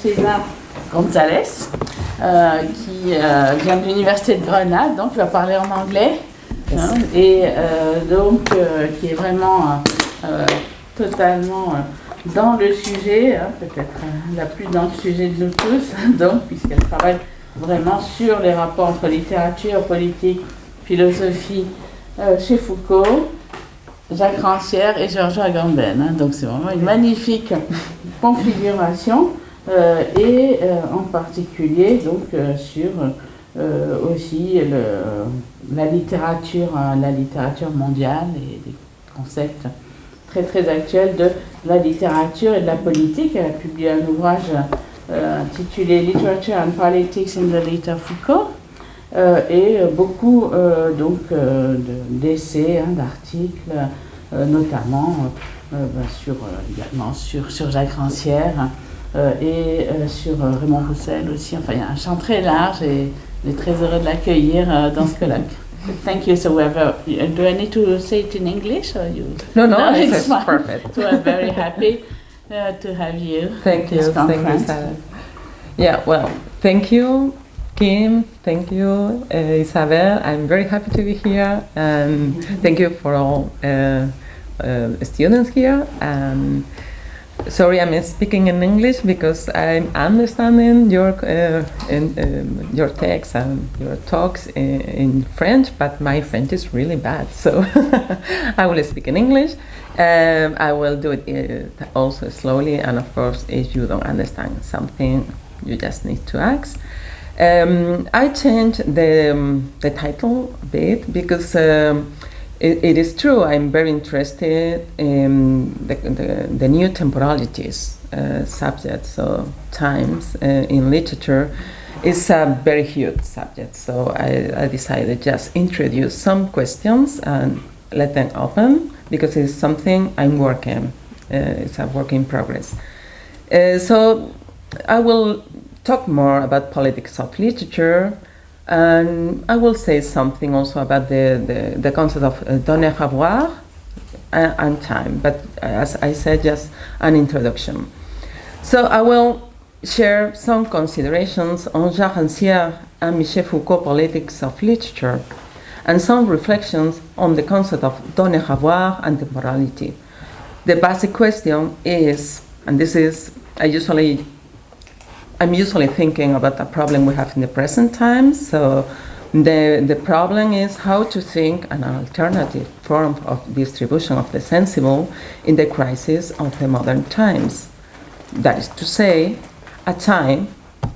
César González, euh, qui euh, vient de l'Université de Grenade, donc il va parler en anglais, hein, et euh, donc qui est vraiment totalement dans le sujet, hein, peut-être la plus dans le sujet de nous tous, donc puisqu'elle travaille vraiment sur les rapports entre littérature, politique, philosophie chez Foucault. Jacques Rancière et Georges Agamben. Hein. donc c'est vraiment une magnifique configuration. Euh, et euh, en particulier donc euh, sur aussi la littérature, la littérature mondiale et des concepts très très actuels de la littérature et de la politique. Elle a publié un ouvrage intitulé Literature and Politics in the Late Foucault. et beaucoup donc d'essais, hein, d'articles, notamment ben, sur, également sur, sur Jacques Rancière, euh, et euh, sur euh, Raymond Roussel aussi. Enfin, il y a un champ très large et on est très heureux de l'accueillir dans ce colloque. Thank you. So very, do I need to say it in English or you? No, no, no it's, it's perfect. so I'm very happy uh, to have you. Thank you. Thank you, Sarah. Yeah, well, thank you, Kim. Thank you, uh, Isabel. I'm very happy to be here, and thank you for all uh, uh students here. Um, sorry, I'm speaking in English because I'm understanding your uh, in, um, your text and your talks in, in, French, but my French is really bad, so I will speak in English. Um, I will do it uh, also slowly, and of course, if you don't understand something, you just need to ask. Um, I changed the um, the title a bit because. It, it is true. I'm very interested in the, the, the new temporalities uh, subject. So times uh, in literature is a very huge subject. So I, I decided just introduce some questions and let them open because it's something I'm working. Uh, it's a work in progress. Uh, so I will talk more about politics of literature and I will say something also about the, the, the concept of uh, donner avoir and, and time, but as I said, just an introduction. So I will share some considerations on Jacques Rancière and Michel Foucault politics of literature, and some reflections on the concept of donner avoir and temporality. The basic question is, and this is, I usually I'm usually thinking about the problem we have in the present times. So the, the problem is how to think an alternative form of distribution of the sensible in the crisis of the modern times. That is to say, a time,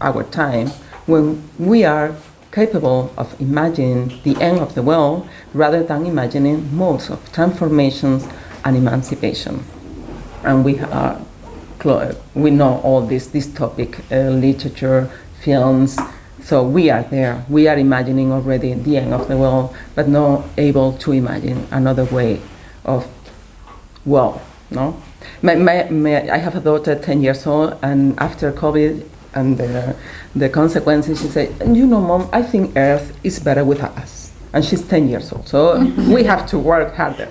our time, when we are capable of imagining the end of the world rather than imagining modes of transformations and emancipation. And we are we know all this, this topic, uh, literature, films, so we are there. We are imagining already the end of the world, but not able to imagine another way of, well, no? My, my, my, I have a daughter, 10 years old, and after COVID and the, the consequences, she said, you know, mom, I think Earth is better with us. And she's 10 years old, so we have to work harder.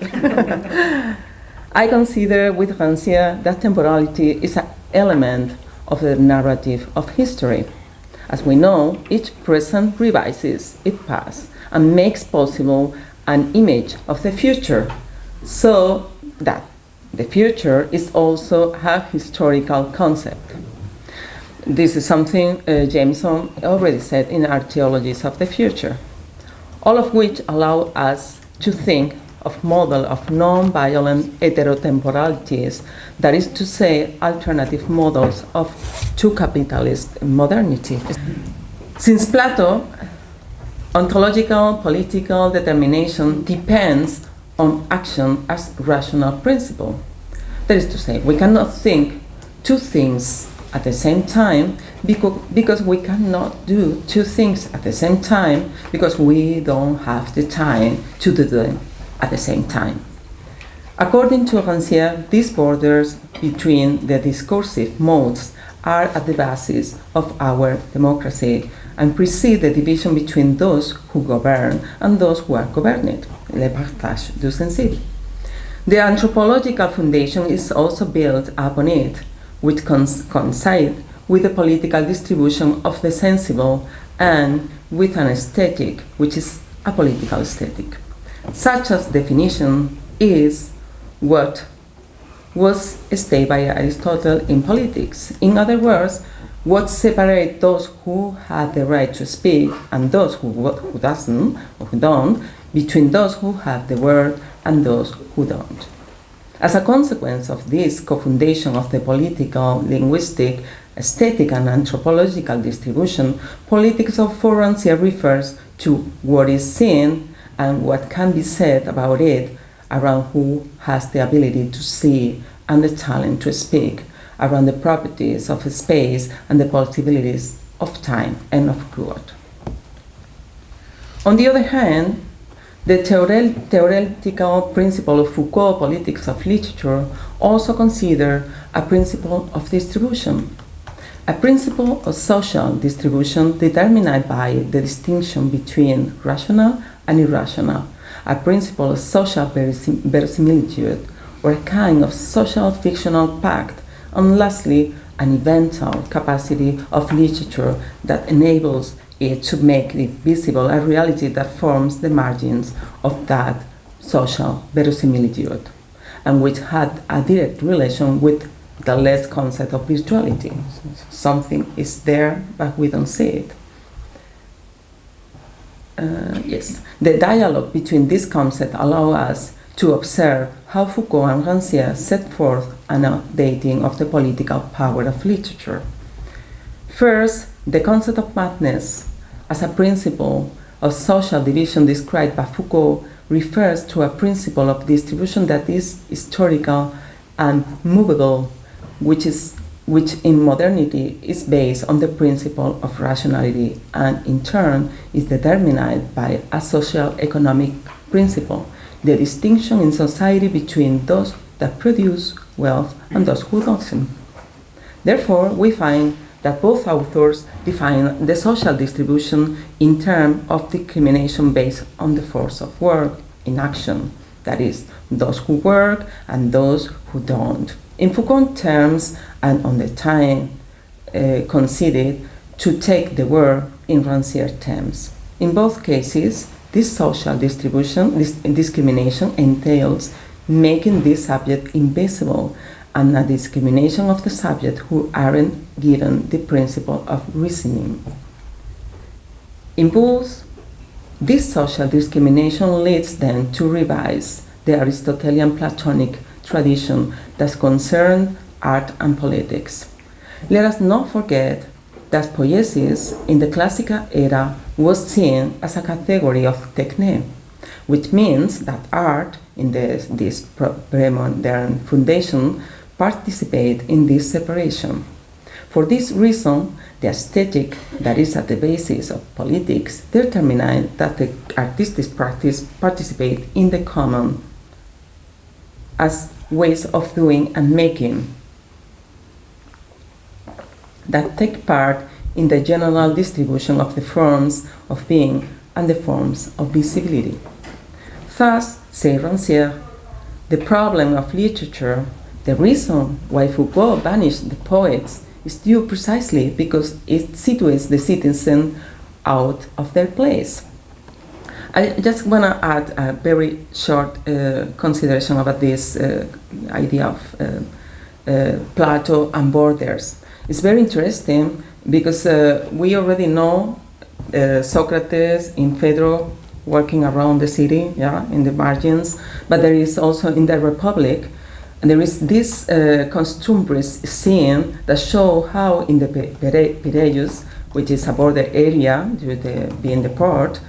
I consider with Rancière that temporality is an element of the narrative of history. As we know, each present revises its past and makes possible an image of the future, so that the future is also a historical concept. This is something uh, Jameson already said in Archaeologies of the Future, all of which allow us to think of model of non-violent heterotemporalities, that is to say, alternative models of two capitalist modernity. Since Plato, ontological political determination depends on action as rational principle. That is to say, we cannot think two things at the same time because, because we cannot do two things at the same time because we don't have the time to do them at the same time. According to Rancière, these borders between the discursive modes are at the basis of our democracy and precede the division between those who govern and those who are governed, le partage du sensible. The anthropological foundation is also built upon it, which coincides with the political distribution of the sensible and with an aesthetic, which is a political aesthetic. Such a definition is what was stated by Aristotle in politics. In other words, what separates those who have the right to speak and those who, who doesn't or who don't, between those who have the word and those who don't. As a consequence of this co-foundation of the political, linguistic, aesthetic and anthropological distribution, politics of Rancière refers to what is seen and what can be said about it around who has the ability to see and the talent to speak, around the properties of space and the possibilities of time and of God. On the other hand, the theoretical principle of Foucault politics of literature also consider a principle of distribution, a principle of social distribution determined by the distinction between rational and irrational, a principle of social verisimilitude, or a kind of social fictional pact, and lastly, an eventual capacity of literature that enables it to make it visible a reality that forms the margins of that social verisimilitude, and which had a direct relation with the less concept of virtuality. Something is there, but we don't see it. Uh, yes, the dialogue between these concepts allow us to observe how Foucault and Rancière set forth an updating of the political power of literature. First, the concept of madness as a principle of social division described by Foucault refers to a principle of distribution that is historical and movable, which, is, which in modernity is based on the principle of rationality and in turn is determined by a social economic principle, the distinction in society between those that produce wealth and those who don't. Therefore, we find that both authors define the social distribution in terms of discrimination based on the force of work in action, that is, those who work and those who don't. In Foucault terms and on the time uh, considered to take the word in Rancière terms. In both cases, this social distribution, this discrimination entails making this subject invisible and a discrimination of the subject who aren't given the principle of reasoning. In both, this social discrimination leads them to revise the Aristotelian Platonic tradition that concerned art and politics. Let us not forget that poiesis in the classical era was seen as a category of techne, which means that art in this, this pre-modern foundation participate in this separation. For this reason, the aesthetic that is at the basis of politics determines that the artistic practice participate in the common as ways of doing and making that take part in the general distribution of the forms of being and the forms of visibility. Thus, say Rancière, the problem of literature the reason why Foucault banished the poets is due precisely because it situates the citizen out of their place. I just want to add a very short uh, consideration about this uh, idea of uh, uh Plato and borders. It's very interesting because uh, we already know uh, Socrates in Phaedro working around the city, yeah, in the margins, but there is also in the Republic and there is this uh, scene that show how in the Piraeus, which is a border area due to being the port,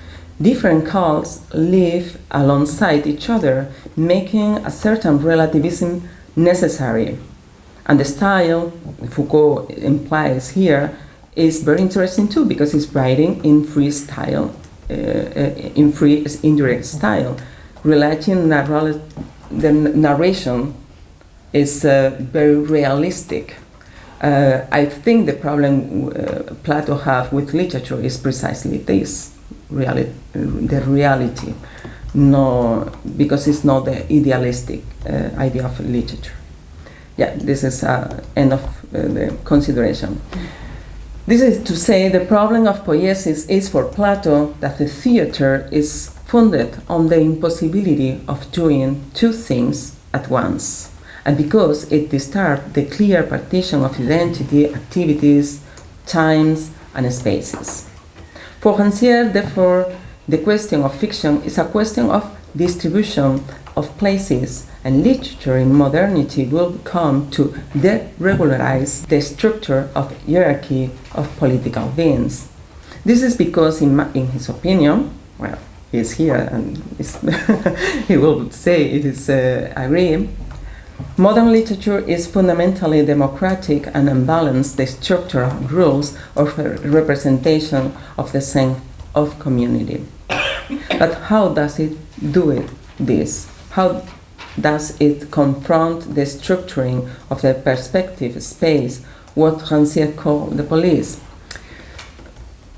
different cults live alongside each other, making a certain relativism necessary. And the style Foucault implies here is very interesting too because he's writing in free style, uh, uh in free indirect style, relating the narration is uh, very realistic. Uh, I think the problem uh, Plato have with literature is precisely this, the reality, no, because it's not the idealistic uh, idea of literature. Yeah, this is uh, end of uh, the consideration. This is to say the problem of poiesis is for Plato that the theater is founded on the impossibility of doing two things at once, and because it disturbs the clear partition of identity, activities, times, and spaces. For Rancière, therefore, the question of fiction is a question of distribution of places, and literature in modernity will come to deregularize the structure of hierarchy of political beings. This is because, in, in his opinion, well, he's here and he will say it is uh, agree. Modern literature is fundamentally democratic and unbalanced the structure of rules of representation of the sense of community. but how does it do it, this? How does it confront the structuring of the perspective space, what Rancière called the police?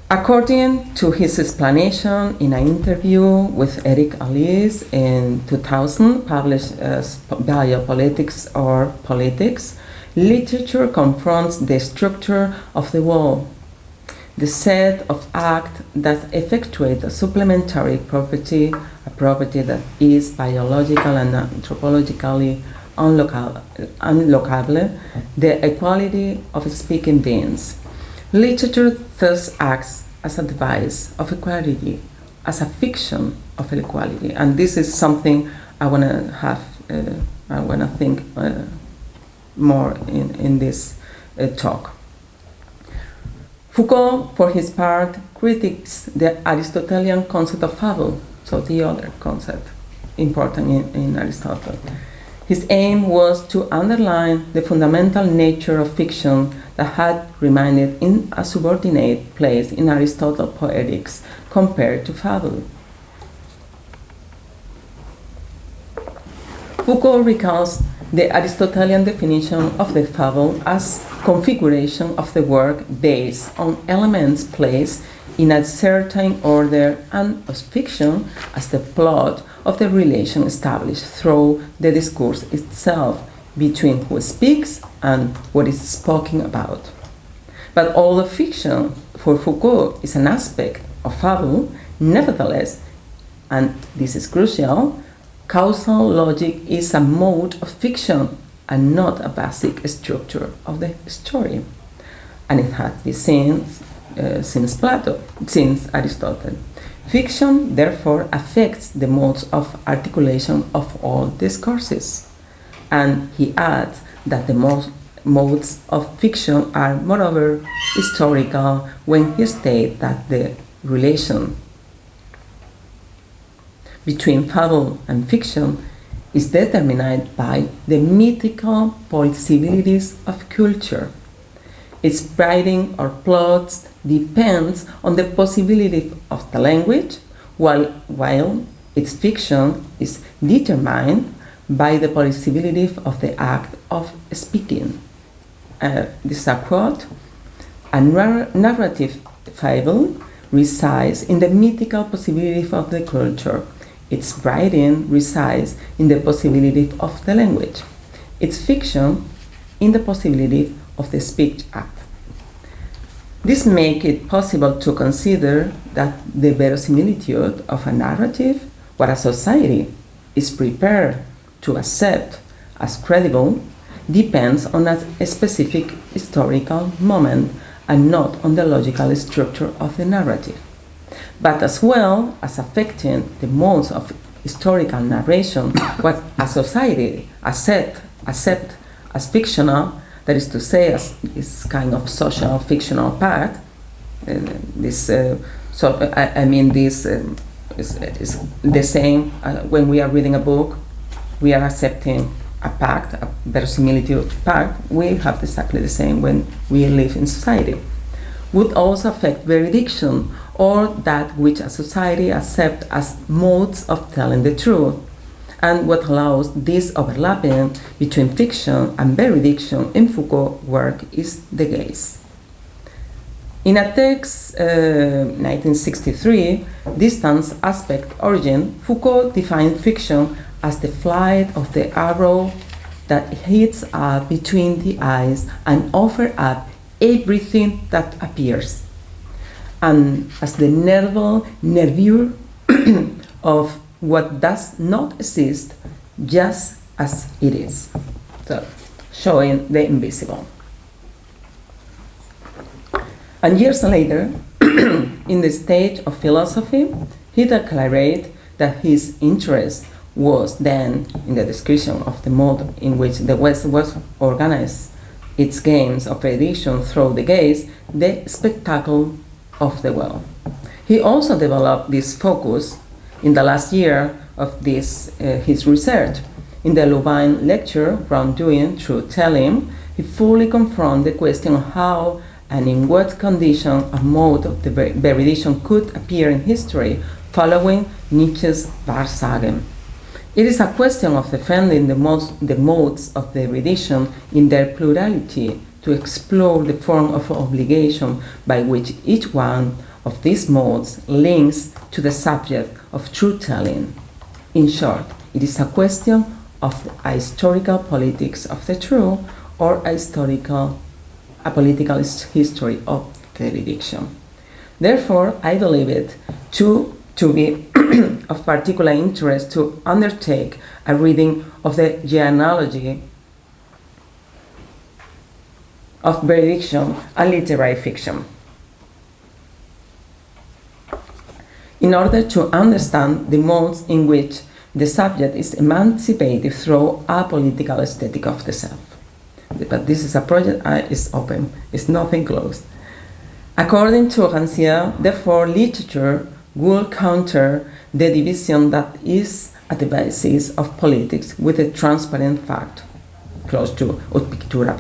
According to his explanation in an interview with Eric Alliez in 2000, published uh, as Biopolitics or Politics, literature confronts the structure of the world, the set of acts that effectuate a supplementary property, a property that is biological and anthropologically unlocable, the equality of speaking beings Literature thus acts as a device of equality, as a fiction of equality, and this is something I want to have, uh, I want to think uh, more in, in this uh, talk. Foucault, for his part, critiques the Aristotelian concept of fable, so the other concept important in, in Aristotle. His aim was to underline the fundamental nature of fiction that had remained in a subordinate place in Aristotle's poetics compared to fable. Foucault recalls the Aristotelian definition of the fable as configuration of the work based on elements placed in a certain order and of fiction as the plot of the relation established through the discourse itself between who speaks and what is spoken about. But all the fiction for Foucault is an aspect of fable, nevertheless, and this is crucial, causal logic is a mode of fiction and not a basic structure of the story. And it has been since, uh, since Plato, since Aristotle. Fiction, therefore, affects the modes of articulation of all discourses. And he adds that the most modes of fiction are, moreover, historical when he states that the relation between fable and fiction is determined by the mythical possibilities of culture. Its writing or plots depends on the possibility of the language, while, while its fiction is determined by the possibility of the act of speaking. Uh, this is a quote. A narrative fable resides in the mythical possibility of the culture. Its writing resides in the possibility of the language. Its fiction in the possibility of the speech act. This makes it possible to consider that the verisimilitude of a narrative, what a society is prepared to accept as credible, depends on a specific historical moment and not on the logical structure of the narrative, but as well as affecting the modes of historical narration, what a society accept, accept as fictional that is to say, as this kind of social fictional part, uh, this, uh, so I, I, mean, this is, is, the same uh, when we are reading a book, we are accepting a pact, a verisimilitude pact, we have exactly the same when we live in society. Would also affect veridiction or that which a society accepts as modes of telling the truth. And what allows this overlapping between fiction and veridiction in Foucault work is the gaze. In a text, uh, 1963, Distance Aspect Origin, Foucault defined fiction as the flight of the arrow that hits up between the eyes and offers up everything that appears, and as the nerval nervure of what does not exist just as it is. So, showing the invisible. And years later, in the stage of philosophy, he declared that his interest was then in the description of the mode in which the West was organized its games of edition through the gaze, the spectacle of the world. He also developed this focus in the last year of this, uh, his research. In the Louvain lecture, Wrongdoing Truth-Telling, he fully confronted the question of how and in what condition a mode of the veridiction could appear in history following Nietzsche's Wahrsagen. It is a question of defending the, modes, the modes of the veridiction in their plurality to explore the form of obligation by which each one of these modes links to the subject of truth-telling. In short, it is a question of a historical politics of the true or a historical, a political history of the veridiction. Therefore, I believe it to to be of particular interest to undertake a reading of the genealogy of veridiction and literary fiction. In order to understand the modes in which the subject is emancipated through a political aesthetic of the self. But this is a project uh, is open, it's nothing closed. According to Rancière, therefore, literature will counter the division that is at the basis of politics with a transparent fact, close to ut pictura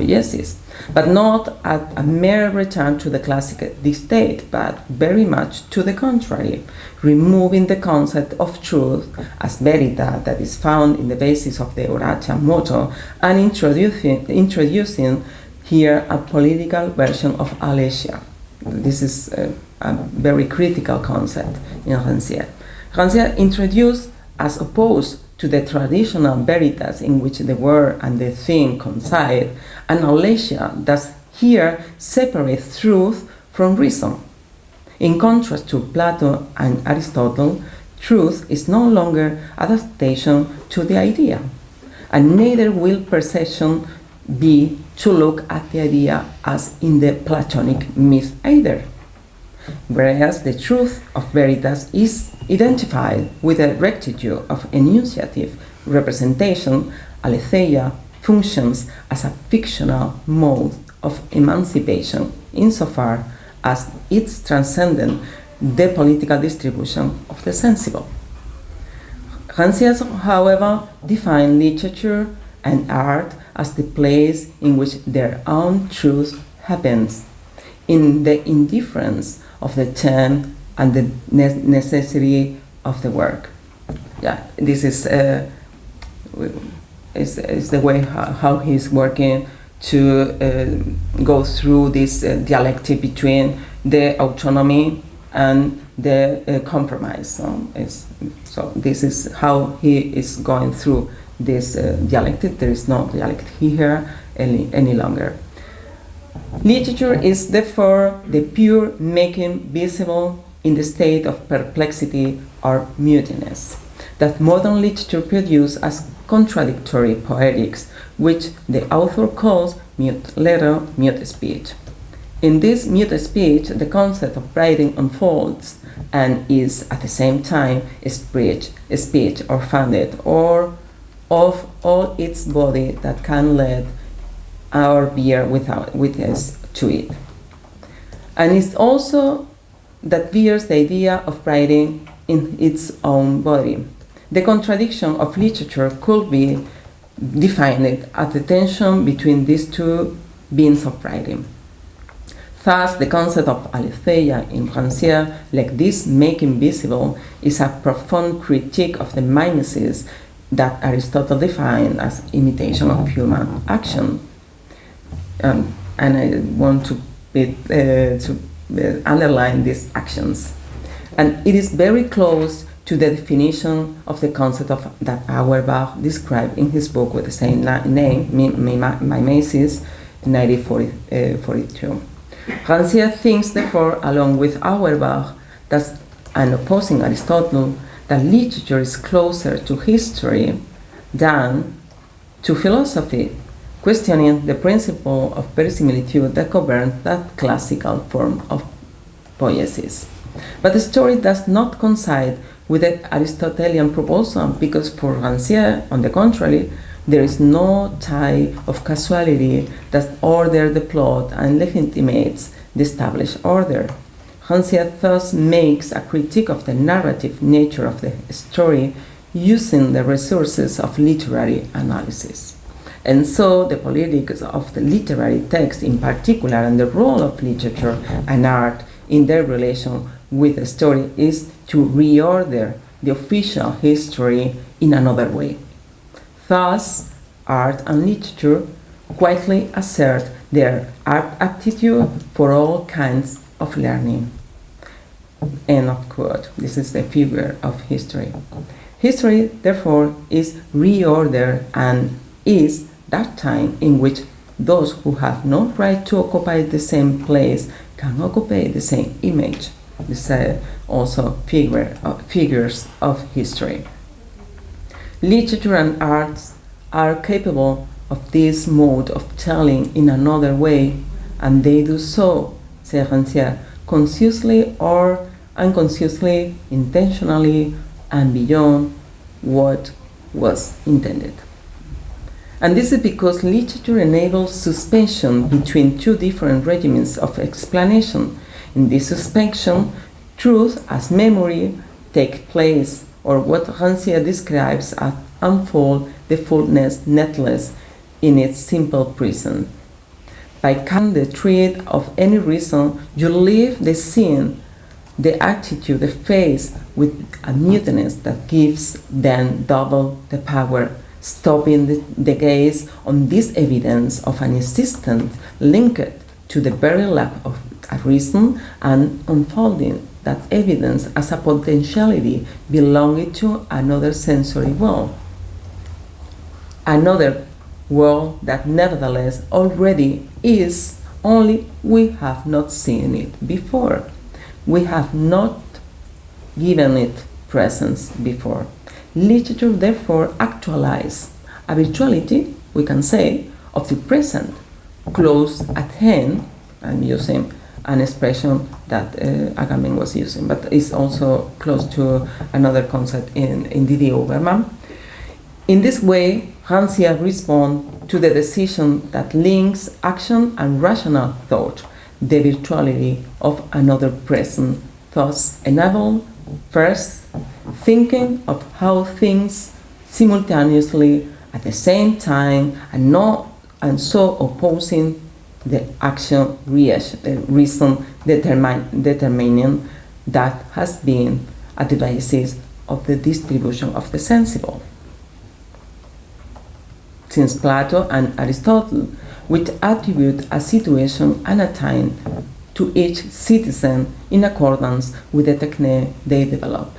but not at a mere return to the classic dictate, but very much to the contrary, removing the concept of truth as verita that is found in the basis of the Horatian motto and introducing, introducing here a political version of aletheia. This is uh, a very critical concept in Rancière. Rancière introduced, as opposed to the traditional veritas in which the word and the thing coincide, an aletheia that here separates truth from reason. In contrast to Plato and Aristotle, truth is no longer adaptation to the idea, and neither will perception be to look at the idea as in the Platonic myth either whereas the truth of veritas is identified with a rectitude of enunciative representation, aletheia functions as a fictional mode of emancipation insofar as it's transcendent the political distribution of the sensible. Rancière, however, defined literature and art as the place in which their own truth happens, in the indifference of the term and the ne necessity of the work. Yeah, this is, uh, is, is the way how, how he's working to uh, go through this uh, dialectic between the autonomy and the uh, compromise. So, so, this is how he is going through this uh, dialectic. There is no dialectic here any, any longer. Literature is therefore the pure making visible in the state of perplexity or mutiness that modern literature produces as contradictory poetics, which the author calls mute letter, mute speech. In this mute speech, the concept of writing unfolds and is at the same time speech, speech or founded or of all its body that can lead our beer without witness to it. And it's also that bears the idea of writing in its own body. The contradiction of literature could be defined as the tension between these two beings of writing. Thus, the concept of aletheia in Rancière, like this making visible, is a profound critique of the mimesis that Aristotle defined as imitation of human action. Um, and I want to, be, uh, to uh, underline these actions. And it is very close to the definition of the concept of that Auerbach described in his book with the same name, Mimesis, 1942. Rancière thinks, therefore, along with Auerbach, that, and opposing Aristotle, that literature is closer to history than to philosophy, questioning the principle of verisimilitude that governs that classical form of poiesis. But the story does not coincide with the Aristotelian proposal because for Rancière, on the contrary, there is no tie of causality that orders the plot and legitimates the established order. Rancière thus makes a critique of the narrative nature of the story using the resources of literary analysis. And so the politics of the literary text in particular and the role of literature and art in their relation with the story is to reorder the official history in another way. Thus, art and literature quietly assert their aptitude for all kinds of learning. End of quote. This is the figure of history. History, therefore, is reordered and is that time in which those who have no right to occupy the same place can occupy the same image. These are also figure, uh, figures of history. Literature and arts are capable of this mode of telling in another way, and they do so, said Rancière, consciously or unconsciously, intentionally, and beyond what was intended. And this is because literature enables suspension between two different regimens of explanation. In this suspension, truth as memory take place, or what Rancière describes as unfold the fullness netless in its simple prison. By cutting the thread of any reason, you leave the scene, the attitude, the face with a mutinous that gives then double the power stopping the, the gaze on this evidence of an existence linked to the very lack of a reason and unfolding that evidence as a potentiality belonging to another sensory world. Another world that nevertheless already is, only we have not seen it before. We have not given it presence before. Literature therefore actualizes a virtuality, we can say, of the present, close at hand. I'm using an expression that uh, Agamben was using, but it's also close to another concept in, in Didi-Huberman. In this way, Rancière responds to the decision that links action and rational thought, the virtuality of another present, thus enable first thinking of how things simultaneously at the same time and not and so opposing the action uh, reason determine, determining that has been at the basis of the distribution of the sensible. Since Plato and Aristotle, which attribute a situation and a time to each citizen in accordance with the technique they develop.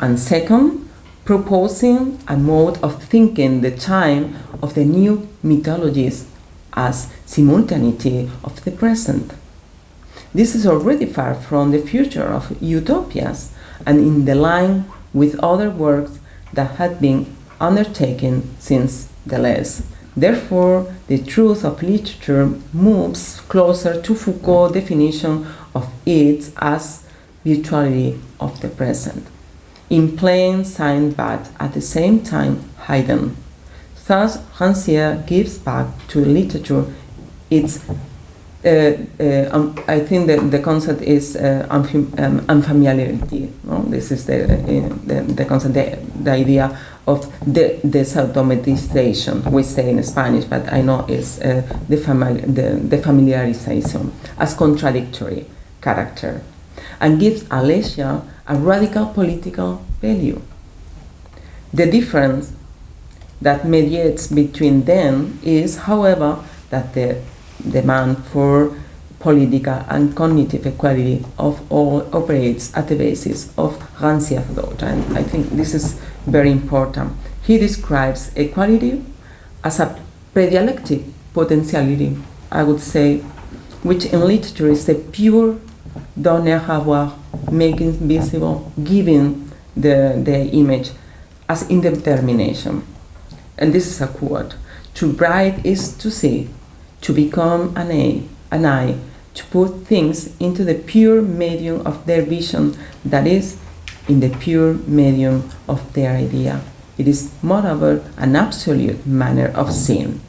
And second, proposing a mode of thinking the time of the new mythologies as simultaneity of the present. This is already far from the future of utopias and in the line with other works that had been undertaken since Deleuze. Therefore, the truth of literature moves closer to Foucault's definition of it as virtuality of the present in plain sight but at the same time hidden. Thus, Rancière gives back to literature its um, I think that the concept is uh, um, unfamiliarity. No? This is the, uh, the, the, concept, the, the idea of the desautomatization, we say in Spanish, but I know it's uh, the, famili- the, the familiarization, as contradictory character, and gives aletheia a radical political value. The difference that mediates between them is, however, that the demand for political and cognitive equality of all operates at the basis of Rancière thought. And I think this is very important. He describes equality as a predialectic potentiality, I would say, which in literature is the pure donner avoir, making visible, giving the, the image as indetermination. And this is a quote. To write is to see, to become an eye, an eye, to put things into the pure medium of their vision, that is, in the pure medium of their idea. It is, moreover, an absolute manner of seeing.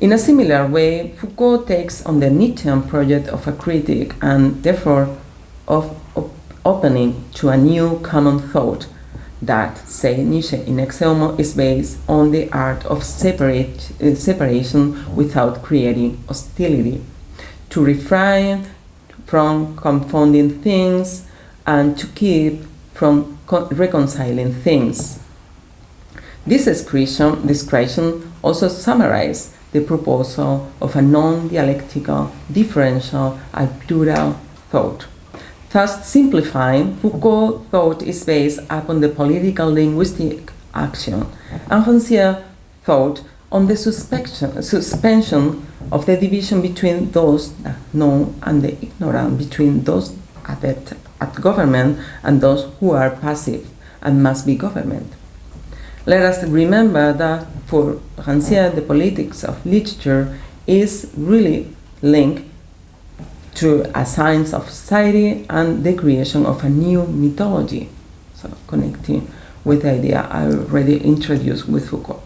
In a similar way, Foucault takes on the Nietzschean project of a critic and, therefore, of op opening to a new common thought that, say Nietzsche in Ecce Homo, is based on the art of separate, uh, separation without creating hostility, to refrain from confounding things and to keep from reconciling things. This description, description also summarizes the proposal of a non-dialectical, differential, and plural thought. Thus simplifying, Foucault thought is based upon the political linguistic action, and Rancière thought on the suspension of the division between those that know and the ignorant, between those at, at government and those who are passive and must be government. Let us remember that for Rancière, the politics of literature is really linked to a science of society and the creation of a new mythology. So connecting with the idea I already introduced with Foucault.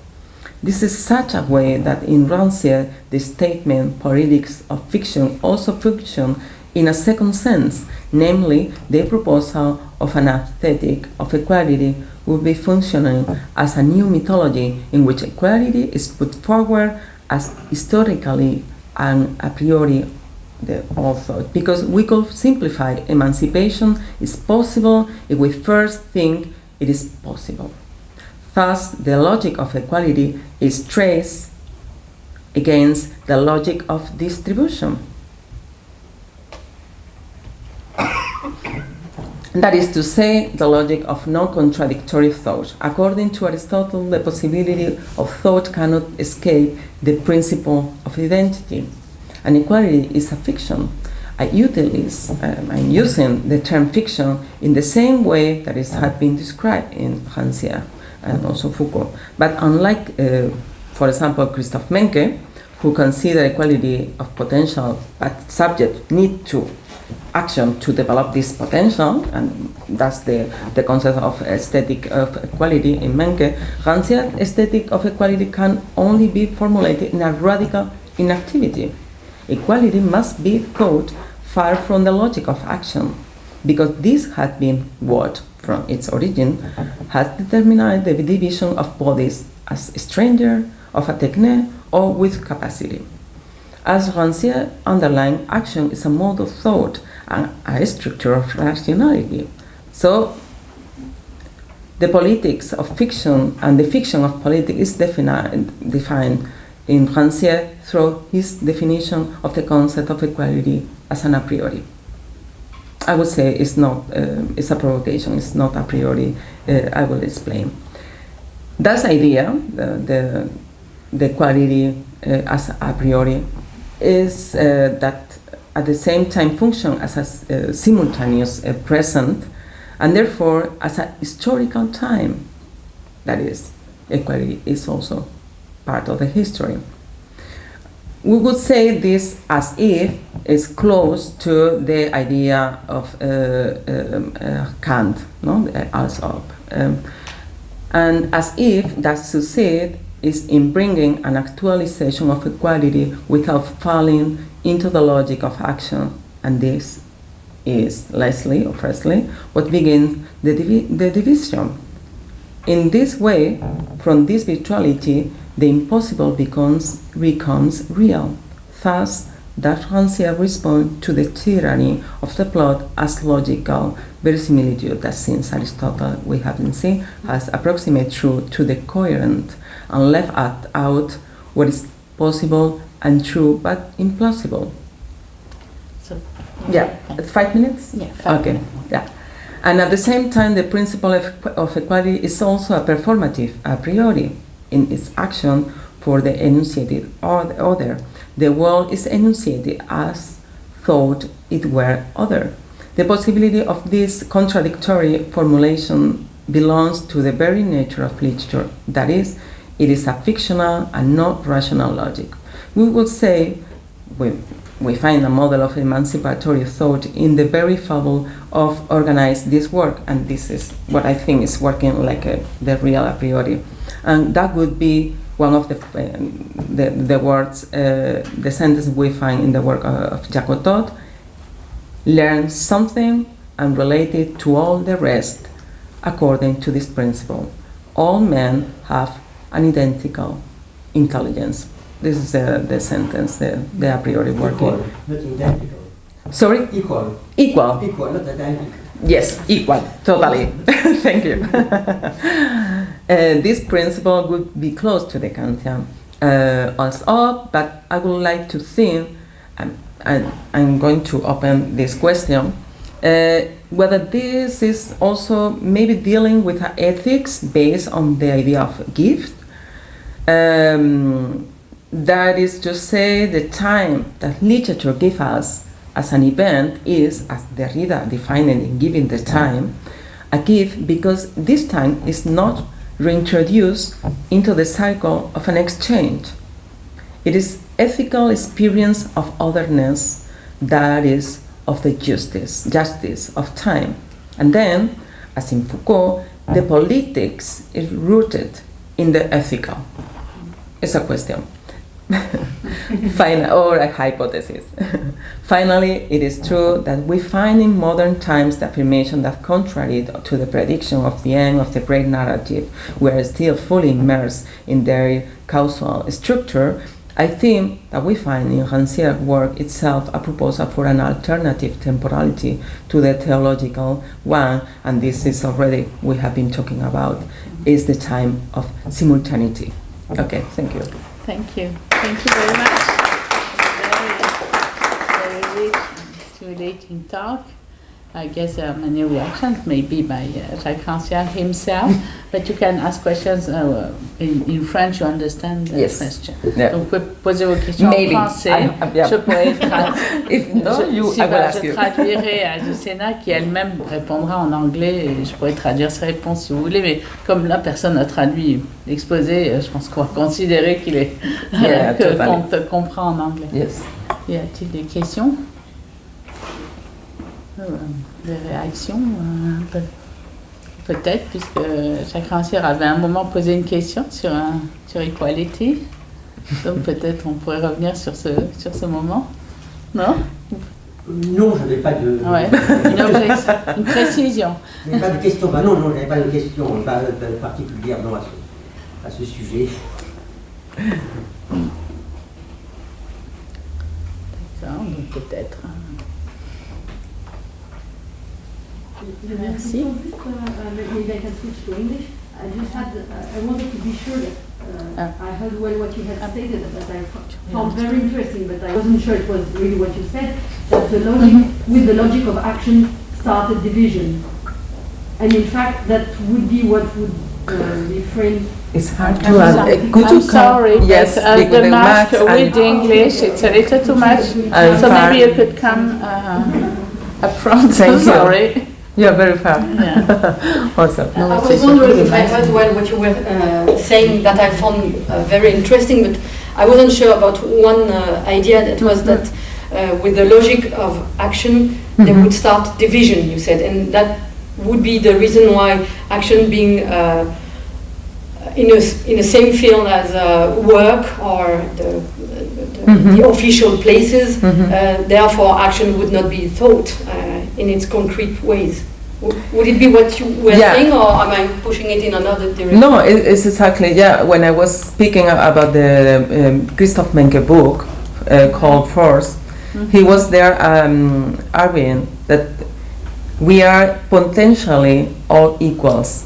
This is such a way that in Rancière, the statement politics of fiction also function in a second sense, namely the proposal of an aesthetic of equality would be functioning as a new mythology in which equality is put forward as historically and a priori the author because we could simplify emancipation is possible if we first think it is possible. Thus, the logic of equality is traced against the logic of distribution. That is to say, the logic of non-contradictory thought. According to Aristotle, the possibility of thought cannot escape the principle of identity and equality is a fiction. I utilize, um, I'm using the term fiction in the same way that it has been described in Rancière and also Foucault. But unlike, uh, for example, Christoph Menke, who consider equality of potential, but subject need to action to develop this potential, and that's the, the concept of aesthetic of equality in Menke, Rancière aesthetic of equality can only be formulated in a radical inactivity equality must be thought far from the logic of action, because this had been what, from its origin, has determined the division of bodies as stranger, of a techne, or with capacity. As Rancière underlined, action is a mode of thought and a structure of rationality. So, the politics of fiction and the fiction of politics is defined, defined in Rancière through his definition of the concept of equality as an a priori. I would say it's not, uh, it's a provocation, it's not a priori, uh, I will explain. That idea, the, the, the equality uh, as a priori, is uh, that at the same time function as a uh, simultaneous uh, present and therefore as a historical time. That is, equality is also part of the history. We would say this as if is close to the idea of uh, um, uh, Kant, no, als ob. Um, and as if that succeed is in bringing an actualization of equality without falling into the logic of action. And this is, Leslie, or firstly, what begins the, divi the division In this way, from this virtuality, the impossible becomes becomes real. Thus, that Rancière responds to the tyranny of the plot as logical verisimilitude that since Aristotle we have been seen has approximate truth to the coherent and left out what is possible and true but implausible. So, Yeah, five minutes? Yeah, five Okay, minutes. yeah. And at the same time, the principle of, of equality is also a performative a priori in its action for the enunciated other. The world is enunciated as thought it were other. The possibility of this contradictory formulation belongs to the very nature of literature. That is, it is a fictional and not rational logic. We would say we, we find a model of emancipatory thought in the very fable of organize this work, and this is what I think is working like a, the real a priori. And that would be one of the, uh, the, the words, uh, the sentence we find in the work of, Jacotot, learn something and relate it to all the rest according to this principle. All men have an identical intelligence. This is the, the sentence, the, the a priori working. Equal, not identical. Sorry? Equal. Equal. Equal, not identical. Yes, equal, totally. Thank you. this principle would be close to the Kantian uh, also, but I would like to think, and, and I'm going to open this question, uh, whether this is also maybe dealing with ethics based on the idea of gift. Um, that is to say, the time that literature gives us as an event is, as Derrida defined it in giving the time, a gift because this time is not reintroduced into the cycle of an exchange. It is ethical experience of otherness that is of the justice, justice of time. And then, as in Foucault, the politics is rooted in the ethical. It's a question. Final, or a hypothesis. Finally, it is true that we find in modern times the affirmation that, contrary to the prediction of the end of the great narrative, we are still fully immersed in their causal structure. I think that we find in Rancière's work itself a proposal for an alternative temporality to the theological one, and this is already we have been talking about, is the time of simultaneity. Okay, thank you. Thank you. Thank you very much. Very, very rich stimulating talk. I guess there are many reactions, maybe by uh, Jacques Rancière himself, but you can ask questions uh, in, in French, you understand the Yes. question. Yeah. Donc, vous pouvez poser vos questions Maybe. en français. I- I- yeah. Je pourrais tra- If no, je, you, si, I ask je traduirai à Lucena qui elle-même répondra en anglais et je pourrais traduire ses réponses si vous voulez, mais comme là personne n'a traduit l'exposé, euh, je pense qu'on va considérer qu'il est Yeah, qu'on te comprend en anglais. Yes. Y a-t-il des questions? Des réactions euh, peut- Peut-être, puisque Jacques Rancière avait un moment posé une question sur, sur Equality. Donc peut-être on pourrait revenir sur ce, sur ce moment. Non? Non, je n'avais pas de. Ouais. Une, objection, une précision. Je n'avais pas de question. Bah non, non, je n'avais pas de question pas, pas particulière non, à, ce, à ce sujet. D'accord, donc peut-être. Merci. Just, uh, uh, maybe I can switch to English. I just had, uh, I wanted to be sure that uh, Ah. I heard well what you had stated, that I f- found very interesting, but I wasn't sure it was really what you said, that the logic, with the logic of action, started division. And in fact, that would be what would uh, be framed It's hard to I'm, add. sorry, Uh, could I'm you come- sorry, Yes, but uh, the the mask mask with the English, it's a little too much. I'm so far. maybe you could come uh, up front. Thank you. sorry. You're very fair. Yeah. awesome. I was wondering if I heard well what you were uh, saying that I found uh, very interesting, but I wasn't sure about one uh, idea that was that uh, with the logic of action, they Mhm. would start division, you said, and that would be the reason why action being uh, in a s- in the same field as uh, work or the, the, Mhm. the official places, Mhm. uh, therefore action would not be thought uh, in its concrete ways. Would it be what you were Yeah. saying, or am I pushing it in another direction? No, it, it's exactly yeah. When I was speaking about the um, Christoph Menke book uh, called Force, he was there um, arguing that we are potentially all equals,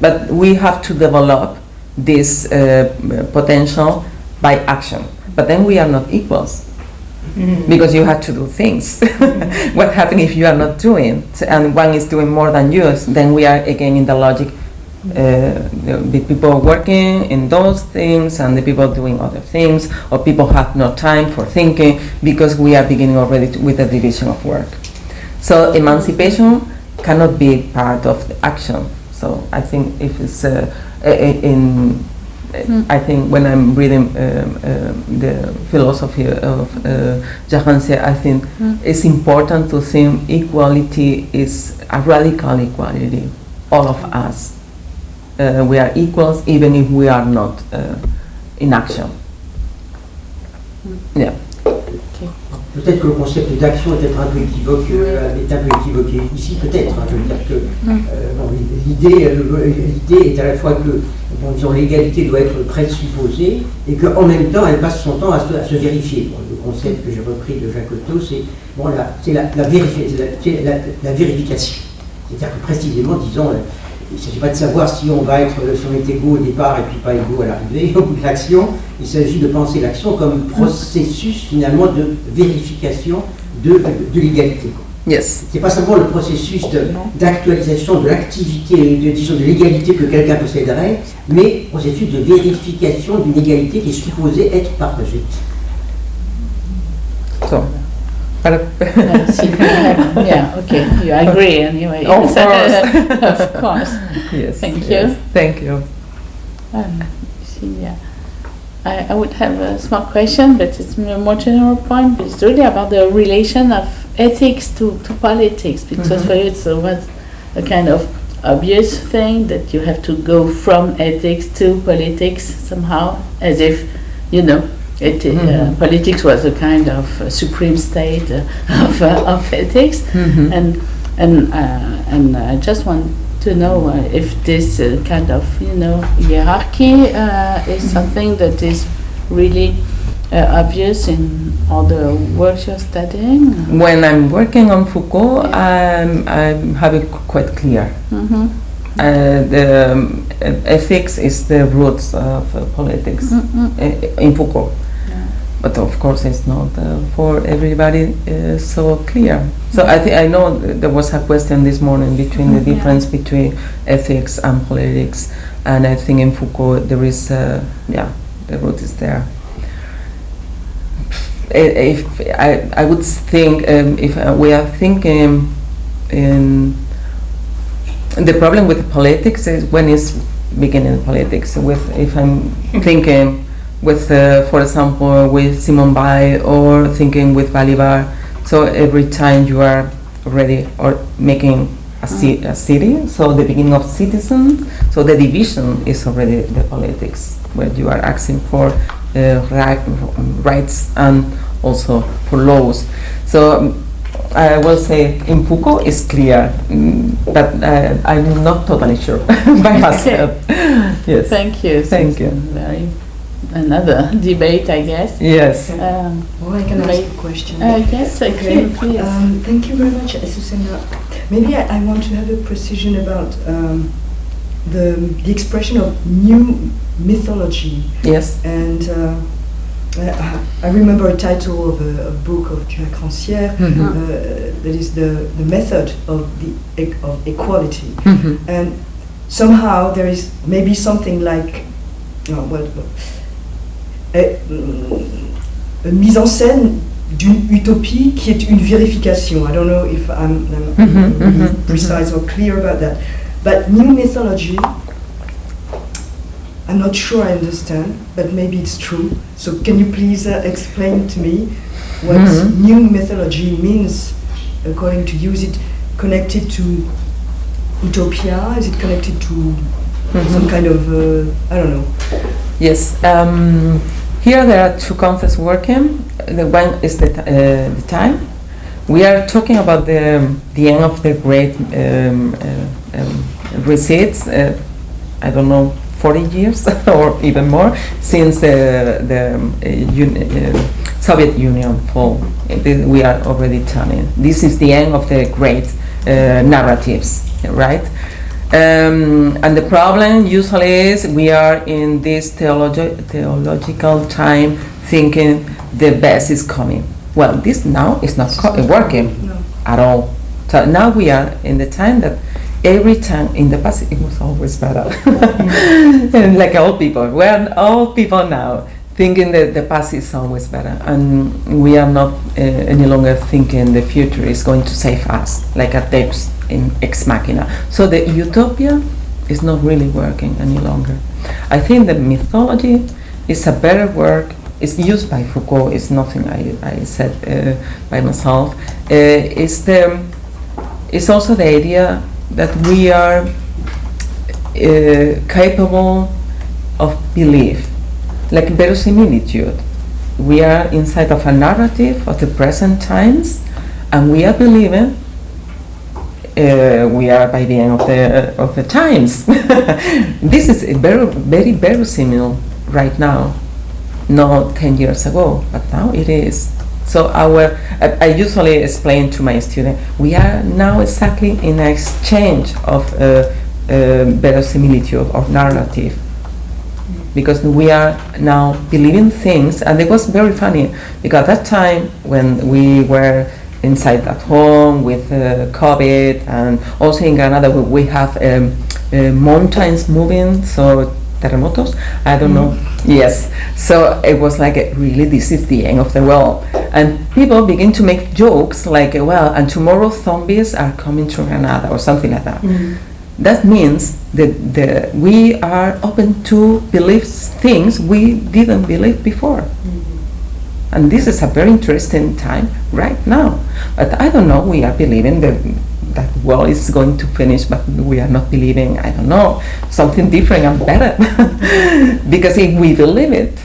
but we have to develop this uh, potential by action. But then we are not equals because you have to do things. what happens if you are not doing and one is doing more than you? Then we are again in the logic. Uh, the, people working in those things and the people doing other things, or people have no time for thinking because we are beginning already to, with the division of work. So emancipation cannot be part of the action. So I think if it's uh, in, I think when I'm reading um, um, the philosophy of uh, Jahanse, I think it's important to think equality is a radical equality. All of us, uh, we are equals even if we are not uh, in action. Yeah. Peut-être que le concept d'action est peut-être un peu équivoque, euh, est un peu équivoqué ici, peut-être. hein, je veux dire que euh, bon, l'idée, euh, l'idée est à la fois que, bon, disons, l'égalité doit être présupposée et qu'en même temps, elle passe son temps à se, à se vérifier. Bon, le concept que j'ai repris de Jacques Otto, c'est bon, la, c'est la, la, vérifi- c'est la- c'est la- la vérification. C'est-à-dire que précisément, disons, il ne s'agit pas de savoir si on va être, si on est égaux au départ et puis pas égaux à l'arrivée, au bout de l'action. Il s'agit de penser l'action comme processus finalement de vérification de, de l'égalité. Yes. C'est pas simplement le processus d'actualisation de l'activité, de, disons, de l'égalité que quelqu'un posséderait, mais processus de vérification d'une égalité qui est supposée être partagée. So. But, Uh, see, yeah, okay, you agree anyway. Of course. of course. yes. Thank yes. you. Thank you. Um, see, yeah. I, I would have a small question, but it's a more general point. It's really about the relation of ethics to, to politics, because Mhm. for you it's a, was a kind of obvious thing that you have to go from ethics to politics somehow, as if, you know, it, uh, Mhm. politics was a kind of uh, supreme state uh, of, uh, of ethics. Mhm. And and uh, and I just want to know uh, if this uh, kind of you know hierarchy uh, is something that is really uh, obvious in all the works you're studying. When I'm working on Foucault, I'm, I have it quite clear. Mm-hmm. Uh, the um, ethics is the roots of uh, politics Mm-hmm. uh, in Foucault. But of course, it's not uh, for everybody uh, so clear. So I think I know th- there was a question this morning between the Mhm. Yeah. difference between ethics and politics, and I think in Foucault there is, uh, yeah, the root is there. I- If I, I would think um, if uh, we are thinking in the problem with politics is when it's beginning politics with if I'm thinking with uh, for example with Simone Weil or thinking with Bolivar so every time you are already or making a, ci- a city so the beginning of citizen so the division is already the politics where you are asking for uh, right, rights and also for laws so I will say in Foucault is clear, mm, but uh, I'm not totally sure by myself. yes. Thank you. Thank you. Very another debate, I guess. Yes. Um, Oh, I can ask a question. uh, yes, Okay. okay, please. Um, thank you very much, Susana. Maybe I, I want to have a precision about um, the, the expression of new mythology. Yes. And uh, I, I remember a title of a, a book of Jacques Rancière Mhm. uh, that is the, the method of, the, e- of equality. Mhm. And somehow there is maybe something like, oh, well, a, une mise en scène d'une utopie qui est une vérification. I don't know if I'm, I'm really mhm, precise or clear about that. But new mythology, I'm not sure I understand, but maybe it's true. So can you please uh, explain to me what Mhm. new mythology means according to you? Is it connected to utopia? Is it connected to some kind of, uh, I don't know. Yes. Um, here there are two concepts working. The one is the, uh, the time, we are talking about the, the end of the great um, uh, um, receipts. Uh, I don't know, 40 years or even more since the, the uh, un, uh, Soviet Union fall. We are already telling. This is the end of the great uh, narratives, right? Um, and the problem usually is we are in this theologi- theological time thinking the best is coming. Well, this now is not co- working No. at all. So now we are in the time that every time in the past it was always better. and like old people, we're old people now thinking that the past is always better, and we are not uh, any longer thinking the future is going to save us, like a Deus in ex machina. So the utopia is not really working any longer. I think the mythology is a better word. It's used by Foucault. It's nothing I, I said uh, by myself. Uh, it's the it's also the idea that we are uh, capable of belief, like verisimilitude. We are inside of a narrative of the present times, and we are believing. Uh, we are by the end of the of the times. this is a very very similar right now, not ten years ago, but now it is. So our, I, I usually explain to my student, we are now exactly in an exchange of uh, uh, verisimilitude of narrative, because we are now believing things, and it was very funny because that time when we were inside at home with uh, COVID, and also in Granada we, we have um, uh, mountains moving, so terremotos. I don't know. Yes. So it was like, uh, really, this is the end of the world. And people begin to make jokes like, uh, well, and tomorrow zombies are coming to Granada or something like that. That means that the, we are open to believe things we didn't believe before. And this is a very interesting time right now. But I don't know, we are believing that that world is going to finish, but we are not believing, I don't know, something different and better. because if we believe it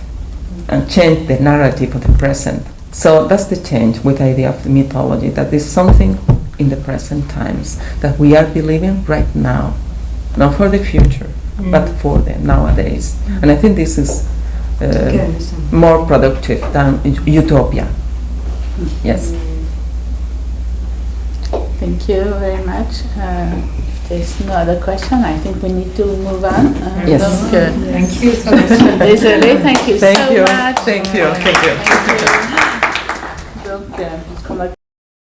and change the narrative of the present, so that's the change with the idea of the mythology, that there's something in the present times that we are believing right now, not for the future, but mm. for the nowadays. And I think this is more productive than utopia. Hmm. Yes. Thank you very much. Uh, there's no other question. I think we need to move on. Uh, yes. Okay. yes. Thank you so much. Désolée, thank you thank so you. much. Thank you. Thank you. Thank you.